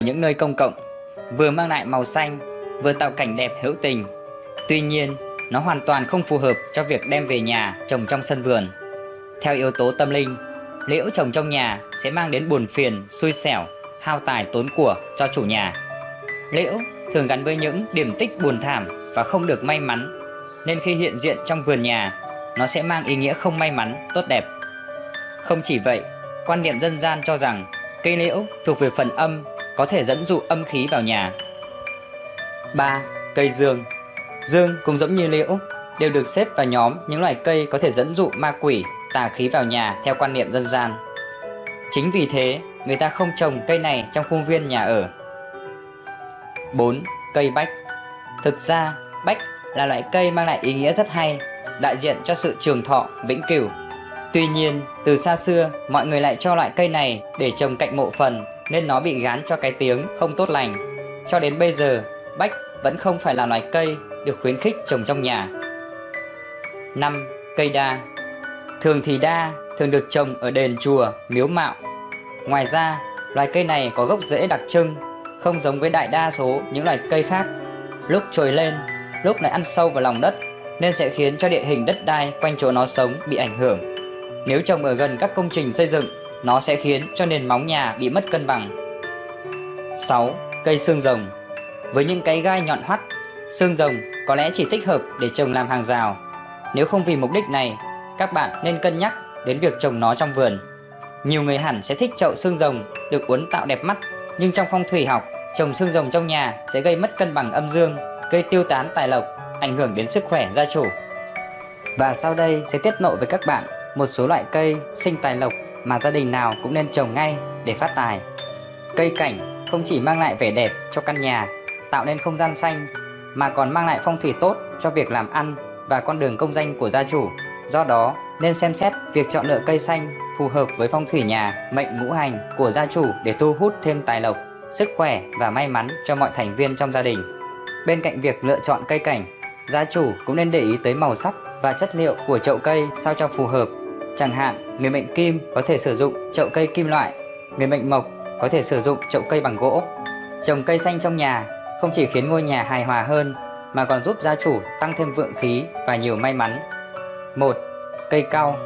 những nơi công cộng vừa mang lại màu xanh, vừa tạo cảnh đẹp hữu tình. Tuy nhiên, nó hoàn toàn không phù hợp cho việc đem về nhà trồng trong sân vườn. Theo yếu tố tâm linh, liễu trồng trong nhà sẽ mang đến buồn phiền, xui xẻo, hao tài tốn của cho chủ nhà. Liễu thường gắn với những điểm tích buồn thảm và không được may mắn, nên khi hiện diện trong vườn nhà nó sẽ mang ý nghĩa không may mắn tốt đẹp không chỉ vậy quan niệm dân gian cho rằng cây liễu thuộc về phần âm có thể dẫn dụ âm khí vào nhà. 3. Cây dương Dương cũng giống như liễu, đều được xếp vào nhóm những loại cây có thể dẫn dụ ma quỷ, tà khí vào nhà theo quan niệm dân gian. Chính vì thế, người ta không trồng cây này trong khuôn viên nhà ở. 4. Cây bách Thực ra, bách là loại cây mang lại ý nghĩa rất hay, đại diện cho sự trường thọ, vĩnh cửu. Tuy nhiên, từ xa xưa, mọi người lại cho loại cây này để trồng cạnh mộ phần nên nó bị gán cho cái tiếng không tốt lành. Cho đến bây giờ, bách vẫn không phải là loài cây được khuyến khích trồng trong nhà. 5. Cây đa Thường thì đa thường được trồng ở đền chùa, miếu mạo. Ngoài ra, loài cây này có gốc rễ đặc trưng, không giống với đại đa số những loài cây khác. Lúc trồi lên, lúc lại ăn sâu vào lòng đất nên sẽ khiến cho địa hình đất đai quanh chỗ nó sống bị ảnh hưởng. Nếu trồng ở gần các công trình xây dựng nó sẽ khiến cho nền móng nhà bị mất cân bằng. 6. Cây xương rồng Với những cái gai nhọn hoắt, xương rồng có lẽ chỉ thích hợp để trồng làm hàng rào. Nếu không vì mục đích này, các bạn nên cân nhắc đến việc trồng nó trong vườn. Nhiều người hẳn sẽ thích chậu xương rồng được uốn tạo đẹp mắt, nhưng trong phong thủy học, trồng xương rồng trong nhà sẽ gây mất cân bằng âm dương, gây tiêu tán tài lộc, ảnh hưởng đến sức khỏe gia chủ. Và sau đây sẽ tiết lộ với các bạn một số loại cây sinh tài lộc mà gia đình nào cũng nên trồng ngay để phát tài. Cây cảnh không chỉ mang lại vẻ đẹp cho căn nhà, tạo nên không gian xanh mà còn mang lại phong thủy tốt cho việc làm ăn và con đường công danh của gia chủ. Do đó, nên xem xét việc chọn lựa cây xanh phù hợp với phong thủy nhà, mệnh ngũ hành của gia chủ để thu hút thêm tài lộc, sức khỏe và may mắn cho mọi thành viên trong gia đình. Bên cạnh việc lựa chọn cây cảnh, gia chủ cũng nên để ý tới màu sắc và chất liệu của chậu cây sao cho phù hợp Chẳng hạn, người mệnh kim có thể sử dụng chậu cây kim loại, người mệnh mộc có thể sử dụng chậu cây bằng gỗ. Trồng cây xanh trong nhà không chỉ khiến ngôi nhà hài hòa hơn mà còn giúp gia chủ tăng thêm vượng khí và nhiều may mắn. 1. Cây cau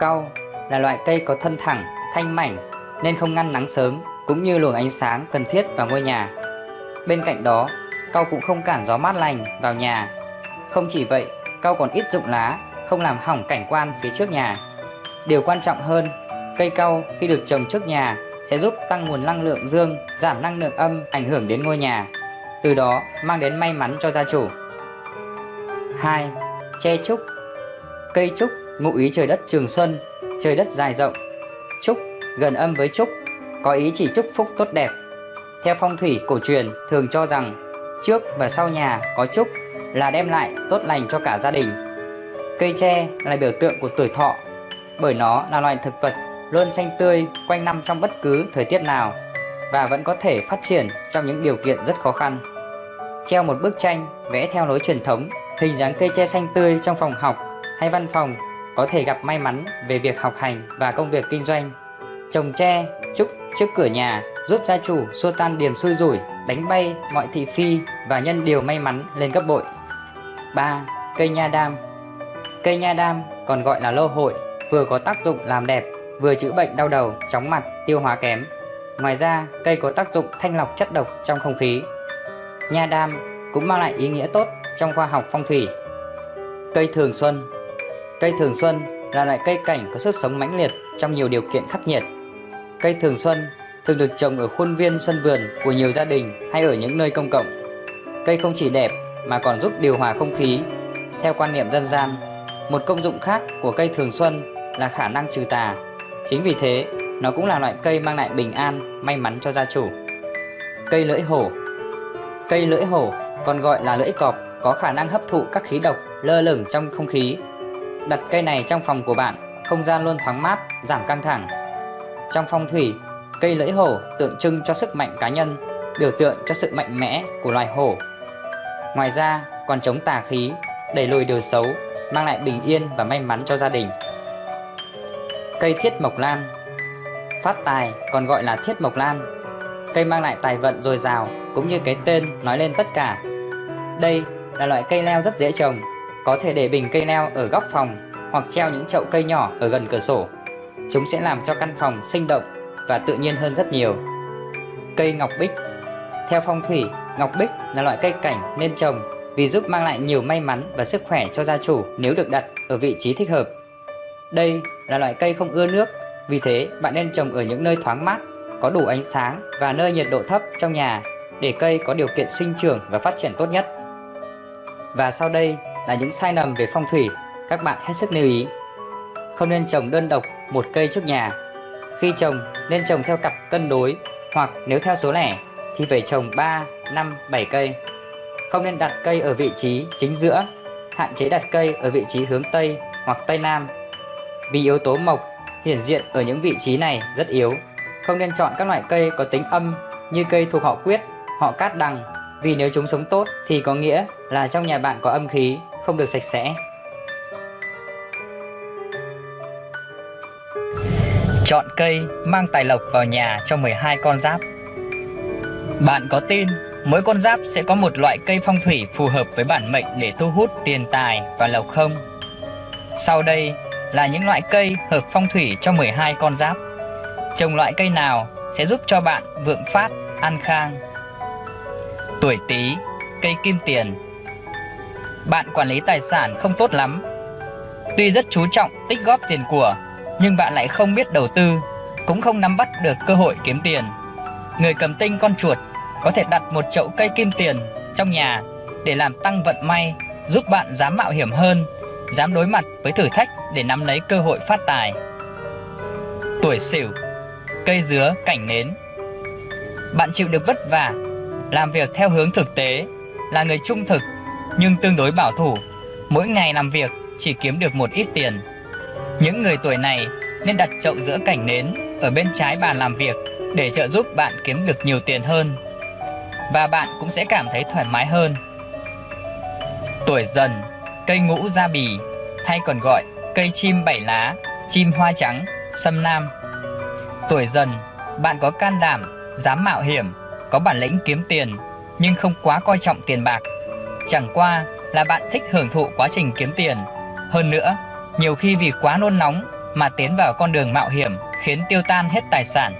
Cau là loại cây có thân thẳng, thanh mảnh nên không ngăn nắng sớm cũng như luồng ánh sáng cần thiết vào ngôi nhà. Bên cạnh đó, cau cũng không cản gió mát lành vào nhà. Không chỉ vậy, cau còn ít rụng lá, không làm hỏng cảnh quan phía trước nhà. Điều quan trọng hơn, cây cau khi được trồng trước nhà sẽ giúp tăng nguồn năng lượng dương, giảm năng lượng âm ảnh hưởng đến ngôi nhà, từ đó mang đến may mắn cho gia chủ. 2. che trúc Cây trúc ngụ ý trời đất trường xuân, trời đất dài rộng. Trúc gần âm với trúc, có ý chỉ chúc phúc tốt đẹp. Theo phong thủy cổ truyền thường cho rằng trước và sau nhà có trúc là đem lại tốt lành cho cả gia đình. Cây tre là biểu tượng của tuổi thọ bởi nó là loài thực vật luôn xanh tươi quanh năm trong bất cứ thời tiết nào và vẫn có thể phát triển trong những điều kiện rất khó khăn. Treo một bức tranh vẽ theo lối truyền thống, hình dáng cây tre xanh tươi trong phòng học hay văn phòng có thể gặp may mắn về việc học hành và công việc kinh doanh. Trồng tre, trúc trước cửa nhà giúp gia chủ xua tan điểm xui rủi, đánh bay mọi thị phi và nhân điều may mắn lên gấp bội. 3. Cây nha đam Cây nha đam còn gọi là lô hội vừa có tác dụng làm đẹp, vừa chữa bệnh đau đầu, chóng mặt, tiêu hóa kém. Ngoài ra, cây có tác dụng thanh lọc chất độc trong không khí. Nha đam cũng mang lại ý nghĩa tốt trong khoa học phong thủy. Cây thường xuân Cây thường xuân là loại cây cảnh có sức sống mãnh liệt trong nhiều điều kiện khắc nghiệt. Cây thường xuân thường được trồng ở khuôn viên sân vườn của nhiều gia đình hay ở những nơi công cộng. Cây không chỉ đẹp mà còn giúp điều hòa không khí. Theo quan niệm dân gian, một công dụng khác của cây thường xuân là khả năng trừ tà. Chính vì thế, nó cũng là loại cây mang lại bình an, may mắn cho gia chủ. Cây lưỡi hổ Cây lưỡi hổ còn gọi là lưỡi cọp có khả năng hấp thụ các khí độc lơ lửng trong không khí. Đặt cây này trong phòng của bạn, không gian luôn thoáng mát, giảm căng thẳng. Trong phong thủy, cây lưỡi hổ tượng trưng cho sức mạnh cá nhân, biểu tượng cho sự mạnh mẽ của loài hổ. Ngoài ra, còn chống tà khí, đẩy lùi điều xấu, mang lại bình yên và may mắn cho gia đình. Cây thiết mộc lan. Phát tài còn gọi là thiết mộc lan. Cây mang lại tài vận dồi dào cũng như cái tên nói lên tất cả. Đây là loại cây leo rất dễ trồng Có thể để bình cây leo ở góc phòng hoặc treo những chậu cây nhỏ ở gần cửa sổ. Chúng sẽ làm cho căn phòng sinh động và tự nhiên hơn rất nhiều. Cây ngọc bích. Theo phong thủy, ngọc bích là loại cây cảnh nên trồng vì giúp mang lại nhiều may mắn và sức khỏe cho gia chủ nếu được đặt ở vị trí thích hợp. Đây là loại cây không ưa nước, vì thế bạn nên trồng ở những nơi thoáng mát, có đủ ánh sáng và nơi nhiệt độ thấp trong nhà để cây có điều kiện sinh trưởng và phát triển tốt nhất. Và sau đây là những sai lầm về phong thủy, các bạn hết sức lưu ý. Không nên trồng đơn độc một cây trước nhà. Khi trồng nên trồng theo cặp cân đối hoặc nếu theo số lẻ thì phải trồng 3, 5, 7 cây. Không nên đặt cây ở vị trí chính giữa, hạn chế đặt cây ở vị trí hướng Tây hoặc Tây Nam. Vì yếu tố mộc hiển diện ở những vị trí này rất yếu. Không nên chọn các loại cây có tính âm như cây thuộc họ quyết, họ cát đằng vì nếu chúng sống tốt thì có nghĩa là trong nhà bạn có âm khí, không được sạch sẽ. Chọn cây mang tài lộc vào nhà cho 12 con giáp bạn có tin mỗi con giáp sẽ có một loại cây phong thủy phù hợp với bản mệnh để thu hút tiền tài và lộc không? Sau đây là những loại cây hợp phong thủy cho 12 con giáp. Trồng loại cây nào sẽ giúp cho bạn vượng phát, an khang. Tuổi Tý, cây kim tiền. Bạn quản lý tài sản không tốt lắm. Tuy rất chú trọng tích góp tiền của, nhưng bạn lại không biết đầu tư, cũng không nắm bắt được cơ hội kiếm tiền. Người cầm tinh con chuột có thể đặt một chậu cây kim tiền trong nhà để làm tăng vận may, giúp bạn dám mạo hiểm hơn, dám đối mặt với thử thách để nắm lấy cơ hội phát tài. Tuổi Sửu, cây dứa cảnh nến. Bạn chịu được vất vả, làm việc theo hướng thực tế, là người trung thực nhưng tương đối bảo thủ, mỗi ngày làm việc chỉ kiếm được một ít tiền. Những người tuổi này nên đặt chậu giữa cảnh nến ở bên trái bàn làm việc để trợ giúp bạn kiếm được nhiều tiền hơn và bạn cũng sẽ cảm thấy thoải mái hơn. Tuổi dần, cây ngũ gia bì hay còn gọi cây chim bảy lá, chim hoa trắng, sâm nam. Tuổi dần, bạn có can đảm, dám mạo hiểm, có bản lĩnh kiếm tiền nhưng không quá coi trọng tiền bạc. Chẳng qua là bạn thích hưởng thụ quá trình kiếm tiền. Hơn nữa, nhiều khi vì quá nôn nóng mà tiến vào con đường mạo hiểm khiến tiêu tan hết tài sản.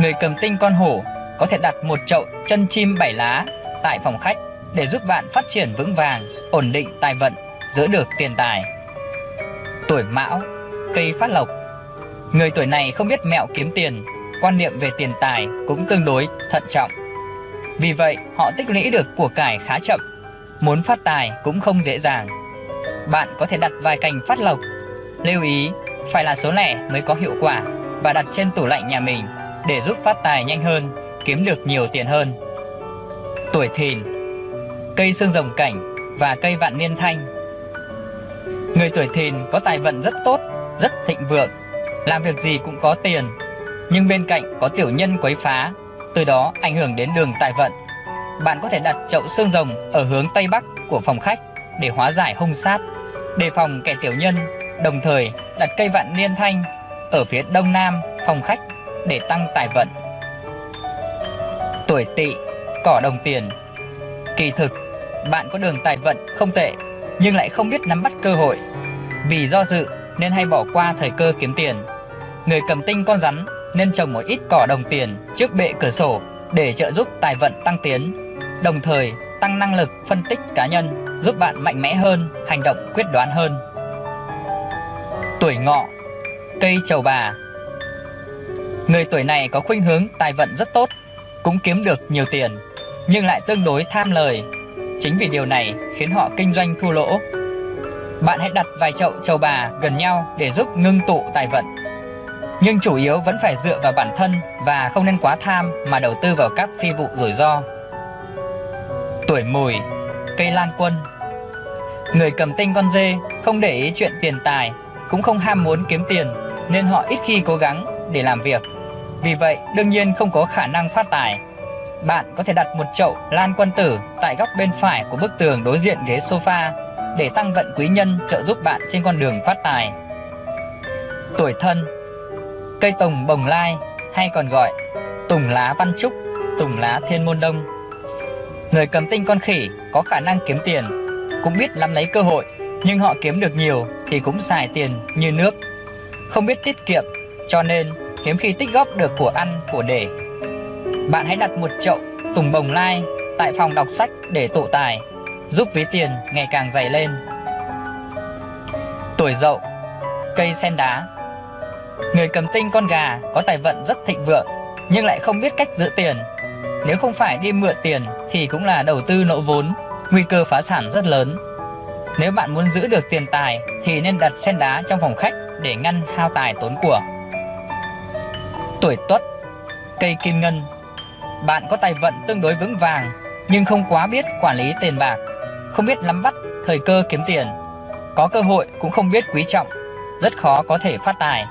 Người cầm tinh con hổ có thể đặt một chậu chân chim bảy lá tại phòng khách để giúp bạn phát triển vững vàng, ổn định tài vận, giữ được tiền tài. Tuổi Mão, cây phát lộc. Người tuổi này không biết mẹo kiếm tiền, quan niệm về tiền tài cũng tương đối thận trọng. Vì vậy, họ tích lũy được của cải khá chậm, muốn phát tài cũng không dễ dàng. Bạn có thể đặt vài cành phát lộc. Lưu ý, phải là số lẻ mới có hiệu quả và đặt trên tủ lạnh nhà mình để giúp phát tài nhanh hơn, kiếm được nhiều tiền hơn. Tuổi Thìn, cây xương rồng cảnh và cây vạn niên thanh. Người tuổi Thìn có tài vận rất tốt, rất thịnh vượng, làm việc gì cũng có tiền, nhưng bên cạnh có tiểu nhân quấy phá, từ đó ảnh hưởng đến đường tài vận. Bạn có thể đặt chậu xương rồng ở hướng tây bắc của phòng khách để hóa giải hung sát, đề phòng kẻ tiểu nhân, đồng thời đặt cây vạn niên thanh ở phía đông nam phòng khách để tăng tài vận. Tuổi Tỵ, cỏ đồng tiền. Kỳ thực, bạn có đường tài vận không tệ, nhưng lại không biết nắm bắt cơ hội. Vì do dự nên hay bỏ qua thời cơ kiếm tiền. Người cầm tinh con rắn nên trồng một ít cỏ đồng tiền trước bệ cửa sổ để trợ giúp tài vận tăng tiến, đồng thời tăng năng lực phân tích cá nhân, giúp bạn mạnh mẽ hơn, hành động quyết đoán hơn. Tuổi ngọ, cây trầu bà Người tuổi này có khuynh hướng tài vận rất tốt, cũng kiếm được nhiều tiền, nhưng lại tương đối tham lời. Chính vì điều này khiến họ kinh doanh thua lỗ. Bạn hãy đặt vài chậu trầu bà gần nhau để giúp ngưng tụ tài vận. Nhưng chủ yếu vẫn phải dựa vào bản thân và không nên quá tham mà đầu tư vào các phi vụ rủi ro. Tuổi mùi, cây lan quân Người cầm tinh con dê không để ý chuyện tiền tài, cũng không ham muốn kiếm tiền, nên họ ít khi cố gắng để làm việc vì vậy đương nhiên không có khả năng phát tài. Bạn có thể đặt một chậu lan quân tử tại góc bên phải của bức tường đối diện ghế sofa để tăng vận quý nhân trợ giúp bạn trên con đường phát tài. Tuổi thân Cây tùng bồng lai hay còn gọi tùng lá văn trúc, tùng lá thiên môn đông. Người cầm tinh con khỉ có khả năng kiếm tiền, cũng biết nắm lấy cơ hội, nhưng họ kiếm được nhiều thì cũng xài tiền như nước. Không biết tiết kiệm, cho nên hiếm khi tích góp được của ăn, của để. Bạn hãy đặt một chậu tùng bồng lai tại phòng đọc sách để tụ tài, giúp ví tiền ngày càng dày lên. Tuổi dậu Cây sen đá Người cầm tinh con gà có tài vận rất thịnh vượng nhưng lại không biết cách giữ tiền. Nếu không phải đi mượn tiền thì cũng là đầu tư nỗ vốn, nguy cơ phá sản rất lớn. Nếu bạn muốn giữ được tiền tài thì nên đặt sen đá trong phòng khách để ngăn hao tài tốn của. Tuổi Tuất Cây kim ngân Bạn có tài vận tương đối vững vàng nhưng không quá biết quản lý tiền bạc, không biết nắm bắt thời cơ kiếm tiền. Có cơ hội cũng không biết quý trọng, rất khó có thể phát tài.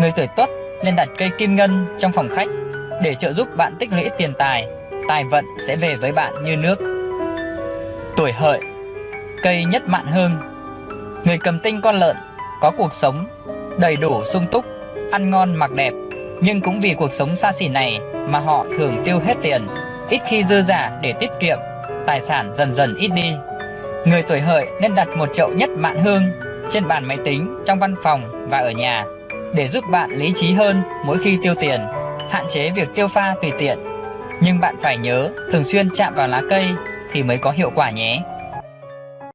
Người tuổi Tuất nên đặt cây kim ngân trong phòng khách để trợ giúp bạn tích lũy tiền tài, tài vận sẽ về với bạn như nước. Tuổi hợi Cây nhất mạn hương Người cầm tinh con lợn có cuộc sống đầy đủ sung túc, ăn ngon mặc đẹp nhưng cũng vì cuộc sống xa xỉ này mà họ thường tiêu hết tiền, ít khi dư giả để tiết kiệm, tài sản dần dần ít đi. Người tuổi hợi nên đặt một chậu nhất mạn hương trên bàn máy tính, trong văn phòng và ở nhà để giúp bạn lý trí hơn mỗi khi tiêu tiền, hạn chế việc tiêu pha tùy tiện. Nhưng bạn phải nhớ thường xuyên chạm vào lá cây thì mới có hiệu quả nhé.